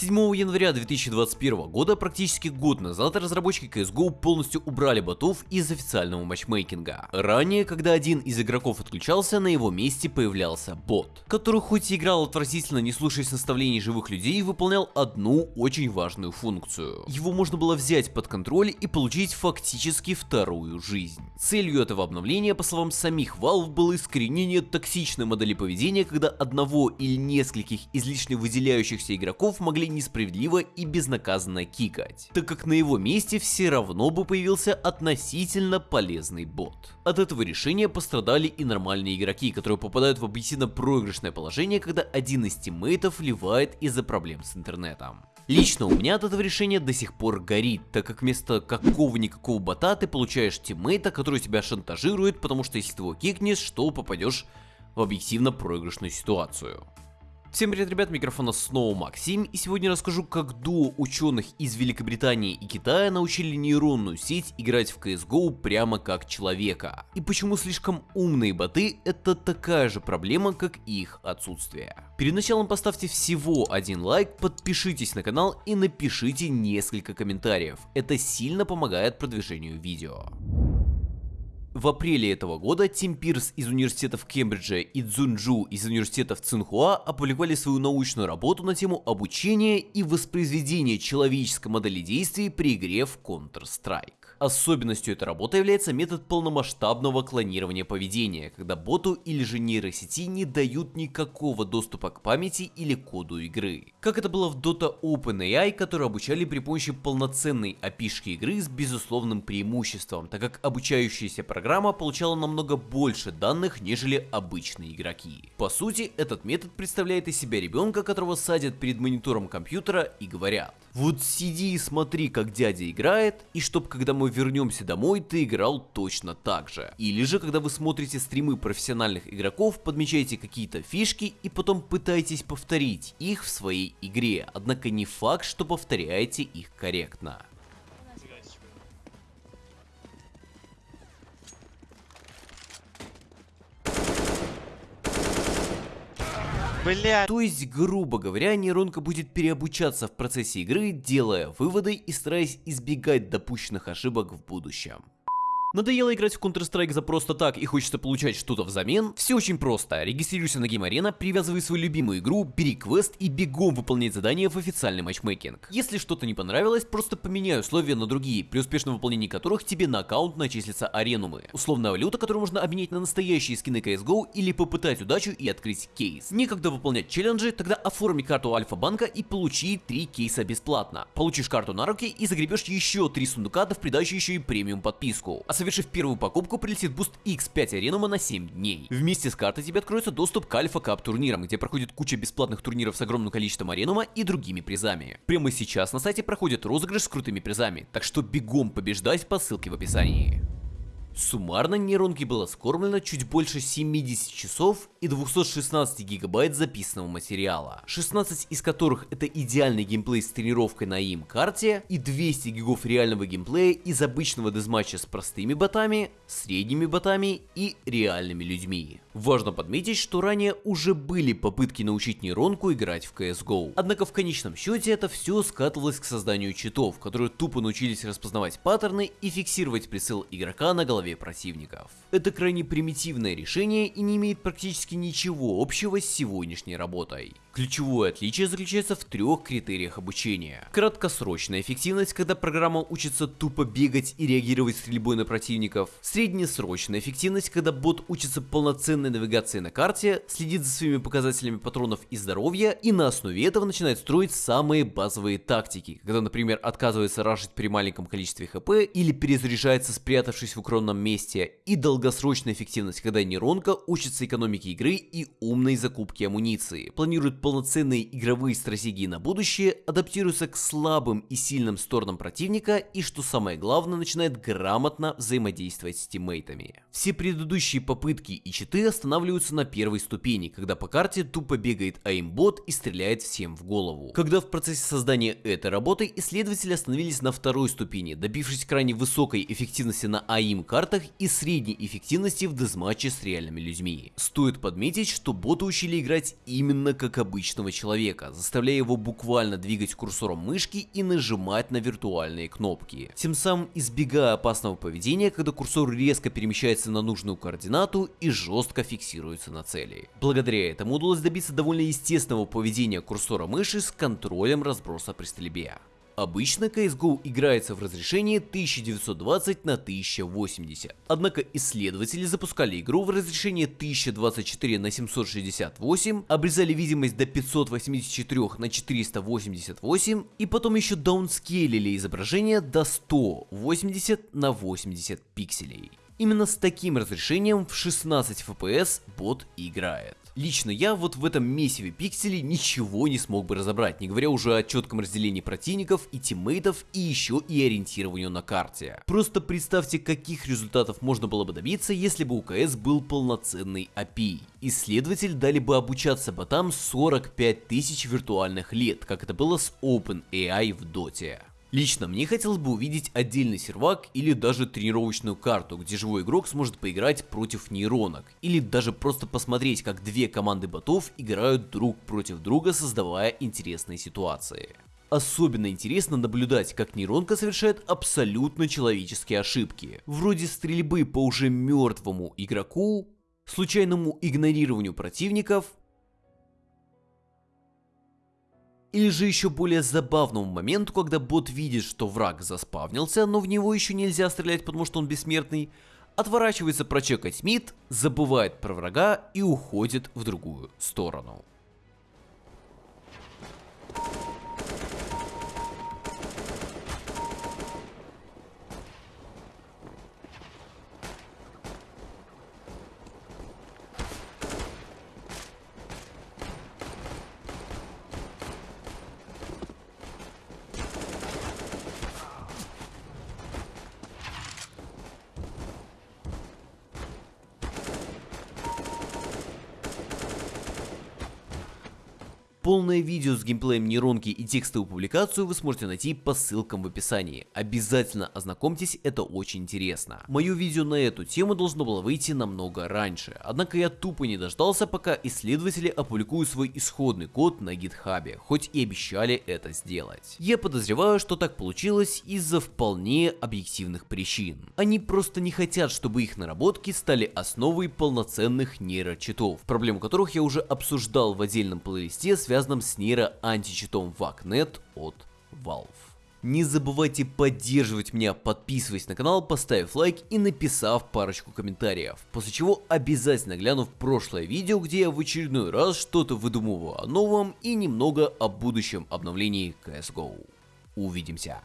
7 января 2021 года, практически год назад, разработчики CSGO полностью убрали ботов из официального матчмейкинга. Ранее, когда один из игроков отключался, на его месте появлялся бот, который хоть и играл отвратительно, не слушаясь наставлений живых людей, выполнял одну очень важную функцию. Его можно было взять под контроль и получить фактически вторую жизнь. Целью этого обновления, по словам самих Valve, было искоренение токсичной модели поведения, когда одного или нескольких излишне выделяющихся игроков могли несправедливо и безнаказанно кикать, так как на его месте все равно бы появился относительно полезный бот. От этого решения пострадали и нормальные игроки, которые попадают в объективно проигрышное положение, когда один из тиммейтов ливает из-за проблем с интернетом. Лично у меня от этого решения до сих пор горит, так как вместо какого-никакого бота ты получаешь тиммейта, который тебя шантажирует, потому что если ты его кикнешь, что попадешь в объективно проигрышную ситуацию. Всем привет, ребят, микрофона снова Максим, и сегодня расскажу, как дуо ученых из Великобритании и Китая научили нейронную сеть играть в CSGO прямо как человека. И почему слишком умные боты это такая же проблема, как и их отсутствие. Перед началом поставьте всего один лайк, подпишитесь на канал и напишите несколько комментариев, это сильно помогает продвижению видео. В апреле этого года Тим Пирс из университетов Кембриджа и Цзунджу из университетов Цинхуа опубликовали свою научную работу на тему обучения и воспроизведения человеческой модели действий при игре в Counter-Strike. Особенностью этой работы является метод полномасштабного клонирования поведения, когда боту или же нейросети не дают никакого доступа к памяти или коду игры. Как это было в Dota OpenAI, которые обучали при помощи полноценной опишки игры с безусловным преимуществом, так как обучающаяся программа получала намного больше данных, нежели обычные игроки. По сути, этот метод представляет из себя ребенка, которого садят перед монитором компьютера и говорят, вот сиди и смотри, как дядя играет, и чтоб когда мы вернемся домой, ты играл точно так же. Или же, когда вы смотрите стримы профессиональных игроков, подмечаете какие-то фишки и потом пытаетесь повторить их в своей игре, однако не факт, что повторяете их корректно. Блять. То есть, грубо говоря, нейронка будет переобучаться в процессе игры, делая выводы и стараясь избегать допущенных ошибок в будущем. Надоело играть в Counter-Strike за просто так и хочется получать что-то взамен? Все очень просто. Регистрируйся на Game Arena, привязывай свою любимую игру, бери квест и бегом выполнять задания в официальный матчмейкинг. Если что-то не понравилось, просто поменяй условия на другие, при успешном выполнении которых тебе на аккаунт начислятся аренумы. Условная валюта, которую можно обменять на настоящие скины CSGO или попытать удачу и открыть кейс. Некогда выполнять челленджи, тогда оформи карту Альфа-банка и получи 3 кейса бесплатно. Получишь карту на руки и загребешь еще 3 сундука, да в придачу еще и премиум подписку. Совершив первую покупку, прилетит буст X5 Arenum а на 7 дней. Вместе с картой тебе откроется доступ к Alpha Cup турнирам, где проходит куча бесплатных турниров с огромным количеством Arenum а и другими призами. Прямо сейчас на сайте проходит розыгрыш с крутыми призами, так что бегом побеждать по ссылке в описании. Суммарно нейронке было скормлено чуть больше 70 часов и 216 гигабайт записанного материала, 16 из которых это идеальный геймплей с тренировкой на aim карте и 200 гигов реального геймплея из обычного deathmatch а с простыми ботами, средними ботами и реальными людьми. Важно подметить, что ранее уже были попытки научить нейронку играть в CSGO, однако в конечном счете это все скатывалось к созданию читов, которые тупо научились распознавать паттерны и фиксировать прицел игрока на голове противников. Это крайне примитивное решение и не имеет практически ничего общего с сегодняшней работой. Ключевое отличие заключается в трех критериях обучения. Краткосрочная эффективность, когда программа учится тупо бегать и реагировать стрельбой на противников. Среднесрочная эффективность, когда бот учится полноценной навигации на карте, следит за своими показателями патронов и здоровья и на основе этого начинает строить самые базовые тактики, когда, например, отказывается рашить при маленьком количестве хп или перезаряжается спрятавшись в укромном месте. И долгосрочная эффективность, когда нейронка учится экономике игры и умной закупке амуниции, планирует полноценные игровые стратегии на будущее, адаптируется к слабым и сильным сторонам противника и, что самое главное, начинает грамотно взаимодействовать с тиммейтами. Все предыдущие попытки и читы останавливаются на первой ступени, когда по карте тупо бегает аимбот и стреляет всем в голову. Когда в процессе создания этой работы исследователи остановились на второй ступени, добившись крайне высокой эффективности на АИМ картах и средней эффективности в дезматче с реальными людьми. Стоит подметить, что бота учили играть именно как обычного человека, заставляя его буквально двигать курсором мышки и нажимать на виртуальные кнопки, тем самым избегая опасного поведения, когда курсор резко перемещается на нужную координату и жестко фиксируется на цели. Благодаря этому удалось добиться довольно естественного поведения курсора мыши с контролем разброса при стрельбе. Обычно CSGO играется в разрешении 1920 на 1080, однако исследователи запускали игру в разрешении 1024 на 768, обрезали видимость до 584 на 488 и потом еще даунскейлили изображение до 180 на 80 пикселей. Именно с таким разрешением в 16 FPS бот играет. Лично я вот в этом месиве пикселей ничего не смог бы разобрать, не говоря уже о четком разделении противников и тиммейтов и еще и ориентированию на карте. Просто представьте, каких результатов можно было бы добиться, если бы у КС был полноценный API. Исследователь дали бы обучаться ботам 45 тысяч виртуальных лет, как это было с OpenAI в доте. Лично мне хотелось бы увидеть отдельный сервак или даже тренировочную карту, где живой игрок сможет поиграть против нейронок, или даже просто посмотреть, как две команды ботов играют друг против друга, создавая интересные ситуации. Особенно интересно наблюдать, как нейронка совершает абсолютно человеческие ошибки, вроде стрельбы по уже мертвому игроку, случайному игнорированию противников Или же еще более забавному моменту, когда бот видит, что враг заспавнился, но в него еще нельзя стрелять, потому что он бессмертный, отворачивается прочекать мид, забывает про врага и уходит в другую сторону. Полное видео с геймплеем нейронки и текстовую публикацию вы сможете найти по ссылкам в описании. Обязательно ознакомьтесь, это очень интересно. Мое видео на эту тему должно было выйти намного раньше, однако я тупо не дождался, пока исследователи опубликуют свой исходный код на гитхабе, хоть и обещали это сделать. Я подозреваю, что так получилось из-за вполне объективных причин. Они просто не хотят, чтобы их наработки стали основой полноценных нейрочитов, проблему которых я уже обсуждал в отдельном плейлисте с связанном с нейро-античитом VACnet от Valve. Не забывайте поддерживать меня, подписываясь на канал, поставив лайк и написав парочку комментариев. После чего обязательно гляну в прошлое видео, где я в очередной раз что-то выдумываю о новом и немного о будущем обновлении CSGO. Увидимся.